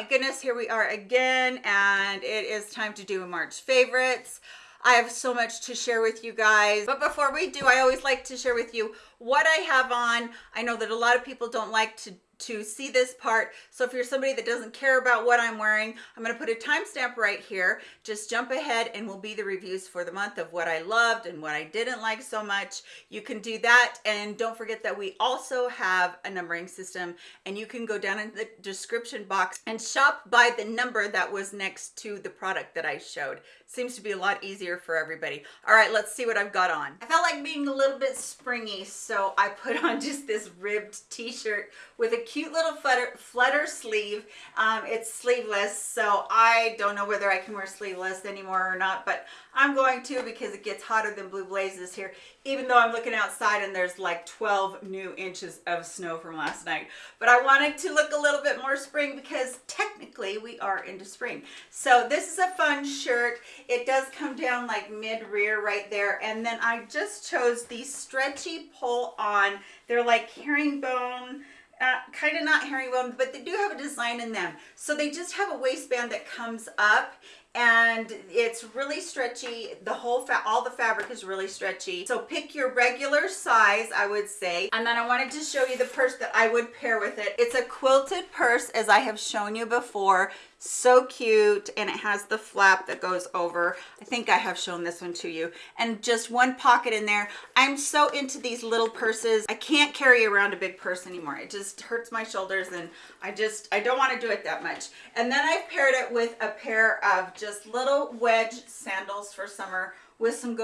my goodness, here we are again, and it is time to do a March favorites. I have so much to share with you guys. But before we do, I always like to share with you what I have on. I know that a lot of people don't like to to see this part. So if you're somebody that doesn't care about what I'm wearing, I'm gonna put a timestamp right here. Just jump ahead and will be the reviews for the month of what I loved and what I didn't like so much. You can do that. And don't forget that we also have a numbering system and you can go down in the description box and shop by the number that was next to the product that I showed. Seems to be a lot easier for everybody. All right, let's see what I've got on. I felt like being a little bit springy, so I put on just this ribbed t-shirt with a cute little flutter, flutter sleeve. Um, it's sleeveless, so I don't know whether I can wear sleeveless anymore or not, but I'm going to because it gets hotter than blue blazes here, even though I'm looking outside and there's like 12 new inches of snow from last night. But I wanted to look a little bit more spring because technically we are into spring. So this is a fun shirt. It does come down like mid-rear right there. And then I just chose these stretchy pull-on. They're like herringbone, uh, kind of not herringbone, but they do have a design in them. So they just have a waistband that comes up and it's really stretchy. The whole all the fabric is really stretchy. So pick your regular size i would say. And then i wanted to show you the purse that i would pair with it. It's a quilted purse as i have shown you before so cute and it has the flap that goes over. I think i have shown this one to you. And just one pocket in there. I'm so into these little purses. I can't carry around a big purse anymore. It just hurts my shoulders and i just i don't want to do it that much. And then i've paired it with a pair of just little wedge sandals for summer with some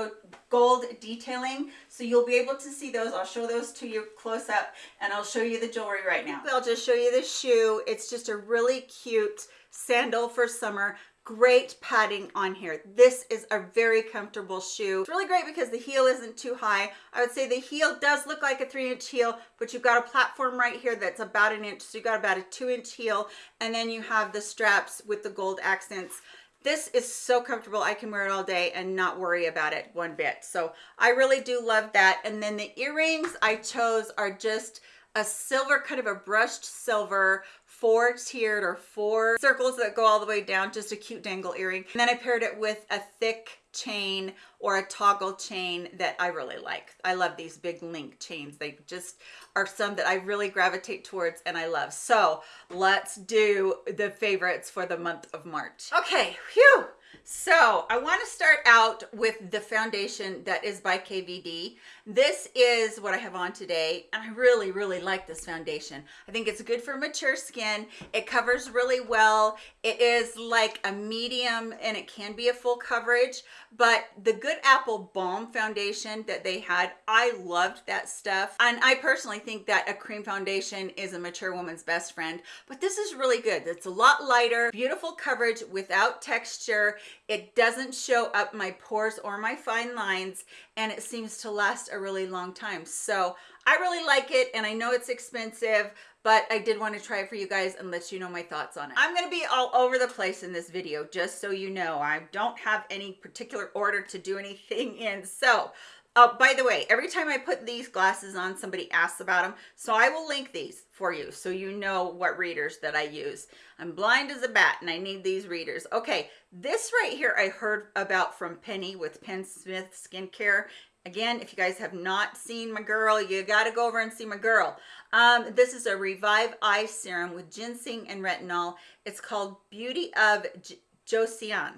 gold detailing. So you'll be able to see those. I'll show those to you close up and i'll show you the jewelry right now. I'll just show you the shoe. It's just a really cute sandal for summer. Great padding on here. This is a very comfortable shoe. It's really great because the heel isn't too high. I would say the heel does look like a three inch heel but you've got a platform right here that's about an inch so you've got about a two inch heel and then you have the straps with the gold accents this is so comfortable. I can wear it all day and not worry about it one bit. So i really do love that. And then the earrings i chose are just a silver kind of a brushed silver four tiered or four circles that go all the way down just a cute dangle earring and then i paired it with a thick chain or a toggle chain that I really like. I love these big link chains. They just are some that I really gravitate towards and I love. So let's do the favorites for the month of March. Okay, phew. So I want to start out with the foundation that is by KVD. This is what I have on today, and I really, really like this foundation. I think it's good for mature skin. It covers really well. It is like a medium, and it can be a full coverage, but the Good Apple Balm foundation that they had, I loved that stuff. And I personally think that a cream foundation is a mature woman's best friend, but this is really good. It's a lot lighter, beautiful coverage without texture. It doesn't show up my pores or my fine lines, and it seems to last a really long time. So I really like it and I know it's expensive, but I did want to try it for you guys and let you know my thoughts on it. I'm going to be all over the place in this video, just so you know. I don't have any particular order to do anything in. So uh, by the way, every time I put these glasses on, somebody asks about them. So I will link these for you so you know what readers that I use. I'm blind as a bat and I need these readers. Okay, this right here I heard about from Penny with Penn Smith Skincare. Again, if you guys have not seen my girl, you got to go over and see my girl. Um, this is a Revive Eye Serum with ginseng and retinol. It's called Beauty of J Joseon.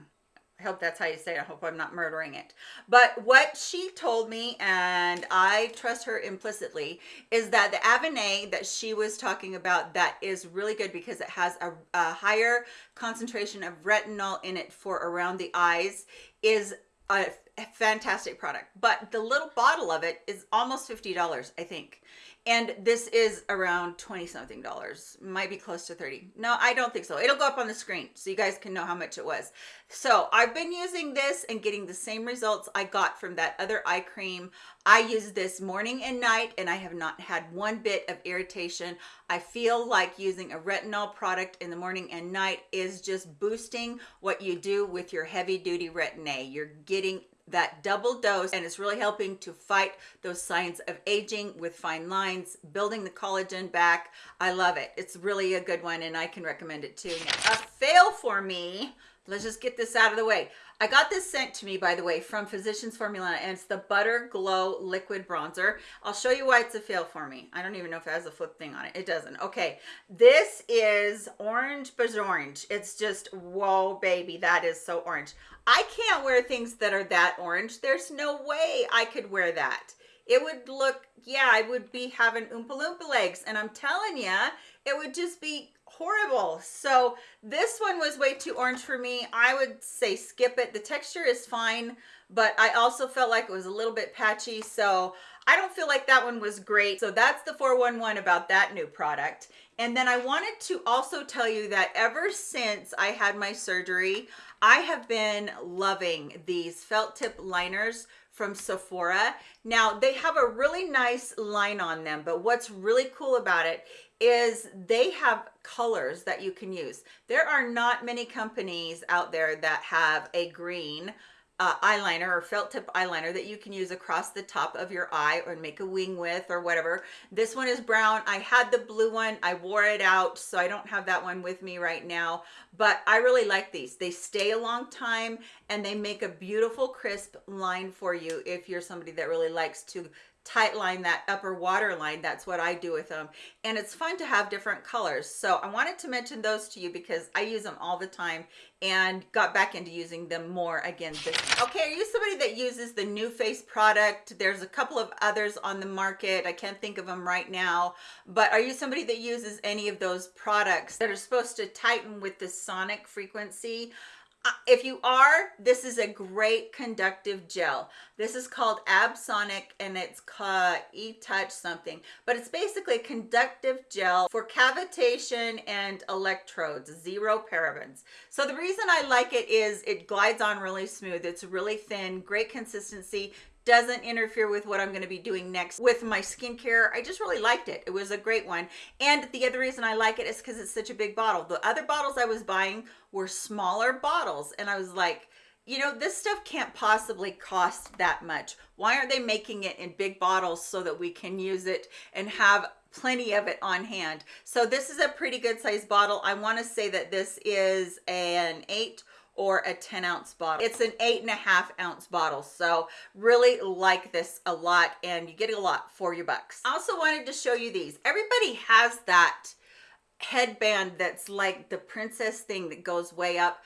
I hope that's how you say it. I hope I'm not murdering it. But what she told me, and I trust her implicitly, is that the Avenay that she was talking about that is really good because it has a, a higher concentration of retinol in it for around the eyes is a fantastic product. But the little bottle of it is almost $50, I think and this is around 20 something dollars might be close to 30 no i don't think so. It'll go up on the screen so you guys can know how much it was. So i've been using this and getting the same results i got from that other eye cream. I use this morning and night and i have not had one bit of irritation. I feel like using a retinol product in the morning and night is just boosting what you do with your heavy duty retin-a you're getting that double dose and it's really helping to fight those signs of aging with fine lines, building the collagen back. I love it. It's really a good one and I can recommend it too. Now, a fail for me, let's just get this out of the way. I got this sent to me, by the way, from Physicians Formula, and it's the Butter Glow Liquid Bronzer. I'll show you why it's a fail for me. I don't even know if it has a flip thing on it. It doesn't. Okay, this is orange orange. It's just, whoa, baby, that is so orange. I can't wear things that are that orange. There's no way I could wear that. It would look, yeah, I would be having Oompa Loompa legs, and I'm telling you, it would just be horrible. So this one was way too orange for me. I would say skip it. The texture is fine, but I also felt like it was a little bit patchy. So I don't feel like that one was great. So that's the 411 about that new product. And then I wanted to also tell you that ever since I had my surgery, I have been loving these felt tip liners from Sephora. Now they have a really nice line on them, but what's really cool about it is they have colors that you can use. There are not many companies out there that have a green uh, eyeliner or felt tip eyeliner that you can use across the top of your eye or make a wing with or whatever. This one is brown. I had the blue one. I wore it out, so I don't have that one with me right now, but I really like these. They stay a long time and they make a beautiful crisp line for you if you're somebody that really likes to tight line that upper water line that's what i do with them and it's fun to have different colors. So i wanted to mention those to you because i use them all the time and got back into using them more again this okay are you somebody that uses the NuFace product? There's a couple of others on the market. I can't think of them right now. But are you somebody that uses any of those products that are supposed to tighten with the sonic frequency Uh, if you are, this is a great conductive gel. This is called Absonic and it's E-Touch something, but it's basically a conductive gel for cavitation and electrodes, zero parabens. So the reason I like it is it glides on really smooth. It's really thin, great consistency, doesn't interfere with what I'm going to be doing next with my skincare. I just really liked it. It was a great one. And the other reason I like it is because it's such a big bottle. The other bottles I was buying were smaller bottles. And I was like, you know, this stuff can't possibly cost that much. Why aren't they making it in big bottles so that we can use it and have plenty of it on hand? So this is a pretty good size bottle. I want to say that this is an eight or a 10 ounce bottle. It's an eight and a half ounce bottle. So really like this a lot and you get a lot for your bucks. I also wanted to show you these. Everybody has that headband that's like the princess thing that goes way up.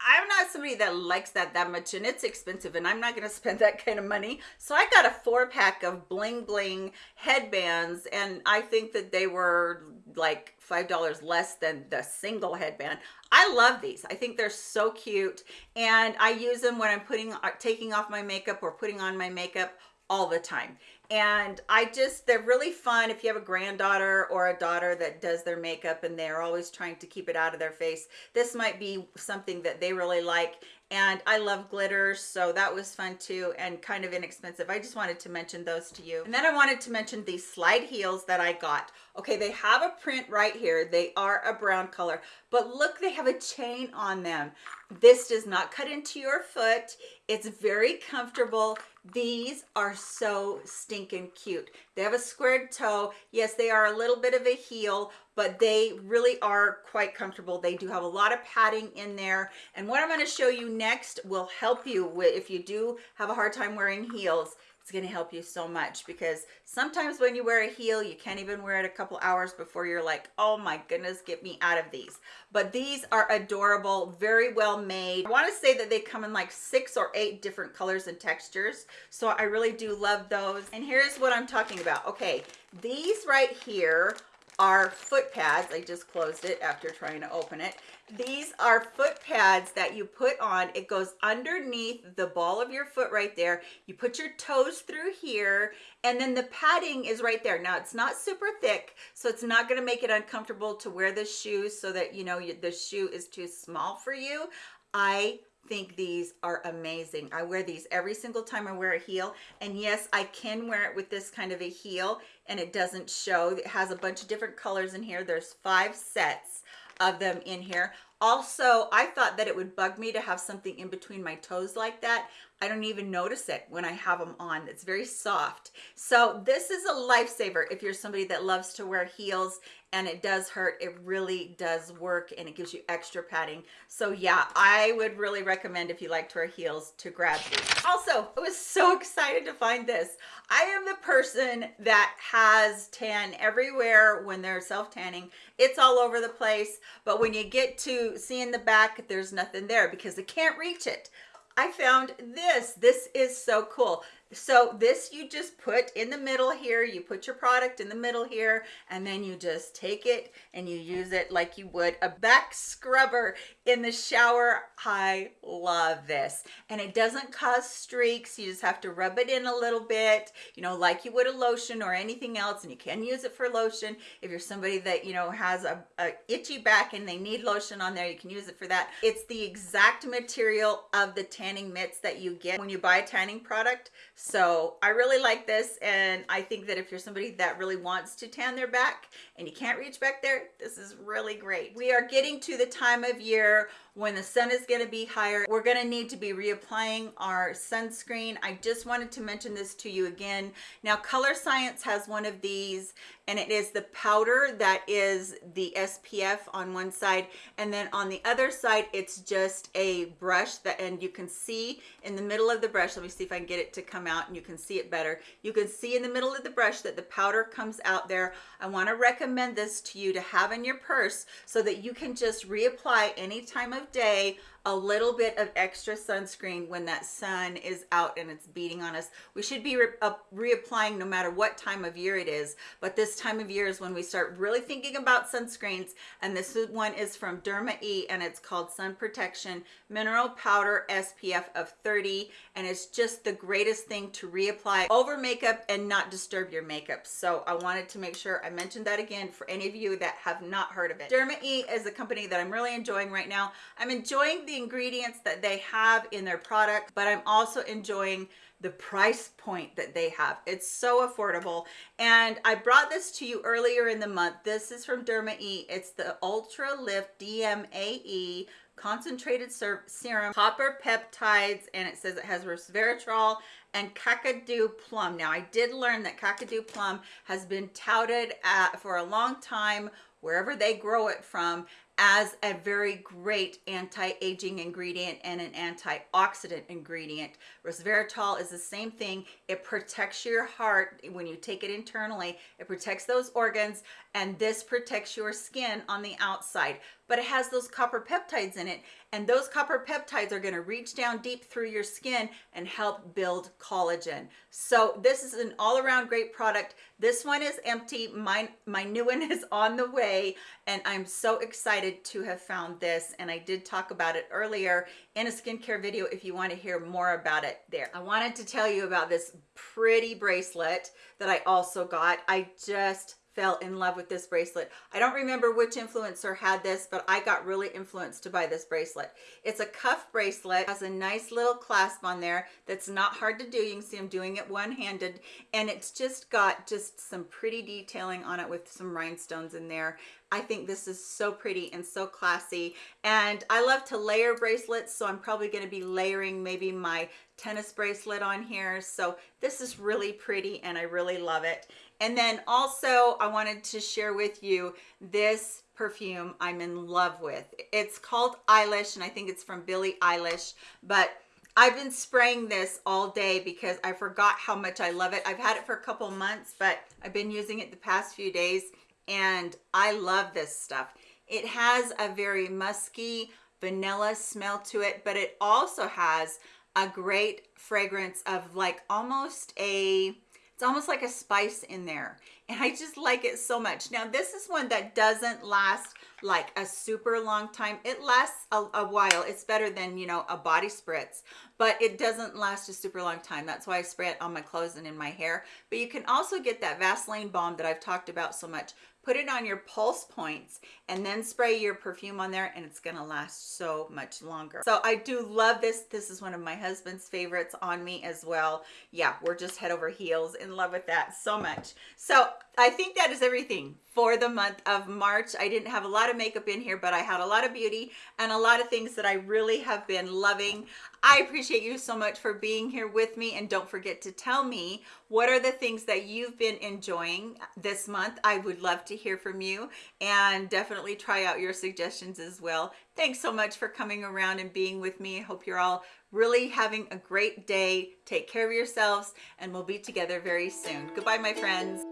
I'm not somebody that likes that that much and it's expensive and I'm not going to spend that kind of money. So I got a four pack of bling bling headbands and I think that they were like $5 less than the single headband. I love these. I think they're so cute and I use them when I'm putting uh, taking off my makeup or putting on my makeup all the time and I just they're really fun if you have a granddaughter or a daughter that does their makeup and they're always trying to keep it out of their face this might be something that they really like and I love glitters so that was fun too and kind of inexpensive. I just wanted to mention those to you. And then I wanted to mention these slide heels that I got. Okay they have a print right here. They are a brown color but look they have a chain on them. This does not cut into your foot. It's very comfortable. These are so stinking cute. They have a squared toe. Yes they are a little bit of a heel but they really are quite comfortable. They do have a lot of padding in there. And what i'm going to show you next will help you with if you do have a hard time wearing heels it's going to help you so much because sometimes when you wear a heel you can't even wear it a couple hours before you're like oh my goodness get me out of these. But these are adorable very well made. I want to say that they come in like six or eight different colors and textures so i really do love those. And here's what i'm talking about. Okay these right here are foot pads. I just closed it after trying to open it. These are foot pads that you put on. It goes underneath the ball of your foot right there. You put your toes through here and then the padding is right there. Now it's not super thick, so it's not gonna make it uncomfortable to wear the shoes so that you know the shoe is too small for you. I think these are amazing. I wear these every single time I wear a heel. And yes, I can wear it with this kind of a heel and it doesn't show. It has a bunch of different colors in here. There's five sets of them in here. Also, I thought that it would bug me to have something in between my toes like that. I don't even notice it when I have them on. It's very soft. So this is a lifesaver if you're somebody that loves to wear heels and it does hurt. It really does work and it gives you extra padding. So yeah i would really recommend if you like to wear heels to grab these. Also i was so excited to find this. I am the person that has tan everywhere when they're self tanning it's all over the place but when you get to seeing the back there's nothing there because they can't reach it I found this. This is so cool. So this you just put in the middle here, you put your product in the middle here, and then you just take it and you use it like you would a back scrubber in the shower. I love this. And it doesn't cause streaks. You just have to rub it in a little bit, you know, like you would a lotion or anything else. And you can use it for lotion. If you're somebody that, you know, has a, a itchy back and they need lotion on there, you can use it for that. It's the exact material of the tanning mitts that you get when you buy a tanning product. So I really like this. And I think that if you're somebody that really wants to tan their back and you can't reach back there, this is really great. We are getting to the time of year when the sun is going to be higher. We're going to need to be reapplying our sunscreen. I just wanted to mention this to you again. Now Colorescience has one of these and it is the powder that is the SPF on one side and then on the other side it's just a brush that and you can see in the middle of the brush let me see if I can get it to come out and you can see it better. You can see in the middle of the brush that the powder comes out there. I want to recommend this to you to have in your purse so that you can just reapply any time of day a little bit of extra sunscreen when that sun is out and it's beating on us. We should be re uh, reapplying no matter what time of year it is, but this time of year is when we start really thinking about sunscreens, and this one is from Derma E, and it's called Sun Protection Mineral Powder SPF of 30, and it's just the greatest thing to reapply over makeup and not disturb your makeup. So I wanted to make sure I mentioned that again for any of you that have not heard of it. Derma E is a company that I'm really enjoying right now. I'm enjoying the ingredients that they have in their product, but I'm also enjoying the price point that they have. It's so affordable. And I brought this to you earlier in the month. This is from Derma E. It's the Ultra Lift DMAE concentrated serum copper peptides and it says it has resveratrol and kakadu plum now i did learn that kakadu plum has been touted at, for a long time wherever they grow it from as a very great anti-aging ingredient and an antioxidant ingredient. Resveratrol is the same thing. It protects your heart when you take it internally. It protects those organs and this protects your skin on the outside but it has those copper peptides in it and those copper peptides are going to reach down deep through your skin and help build collagen so this is an all-around great product this one is empty my my new one is on the way and i'm so excited to have found this and i did talk about it earlier in a skincare video if you want to hear more about it there. I wanted to tell you about this pretty bracelet that i also got. I just fell in love with this bracelet. I don't remember which influencer had this, but I got really influenced to buy this bracelet. It's a cuff bracelet, has a nice little clasp on there that's not hard to do. You can see I'm doing it one-handed, and it's just got just some pretty detailing on it with some rhinestones in there. I think this is so pretty and so classy. And I love to layer bracelets, so I'm probably gonna be layering maybe my tennis bracelet on here. So this is really pretty and I really love it. And then also I wanted to share with you this perfume I'm in love with. It's called Eilish and I think it's from Billie Eilish, but I've been spraying this all day because I forgot how much I love it. I've had it for a couple months, but I've been using it the past few days and I love this stuff. It has a very musky vanilla smell to it, but it also has a great fragrance of like almost a it's almost like a spice in there. And I just like it so much. Now, this is one that doesn't last like a super long time. It lasts a, a, while. It's better than, you know, a body spritz, but it doesn't last a super long time. That's why I spray it on my clothes and in my hair. But you can also get that Vaseline balm that I've talked about so much put it on your pulse points and then spray your perfume on there and it's gonna last so much longer. So i do love this. This is one of my husband's favorites on me as well. Yeah we're just head over heels in love with that so much. So i think that is everything for the month of March. I didn't have a lot of makeup in here, but I had a lot of beauty and a lot of things that I really have been loving. I appreciate you so much for being here with me and don't forget to tell me what are the things that you've been enjoying this month. I would love to hear from you and definitely try out your suggestions as well. Thanks so much for coming around and being with me. I hope you're all really having a great day. Take care of yourselves and we'll be together very soon. Goodbye, my friends.